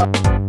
Bye.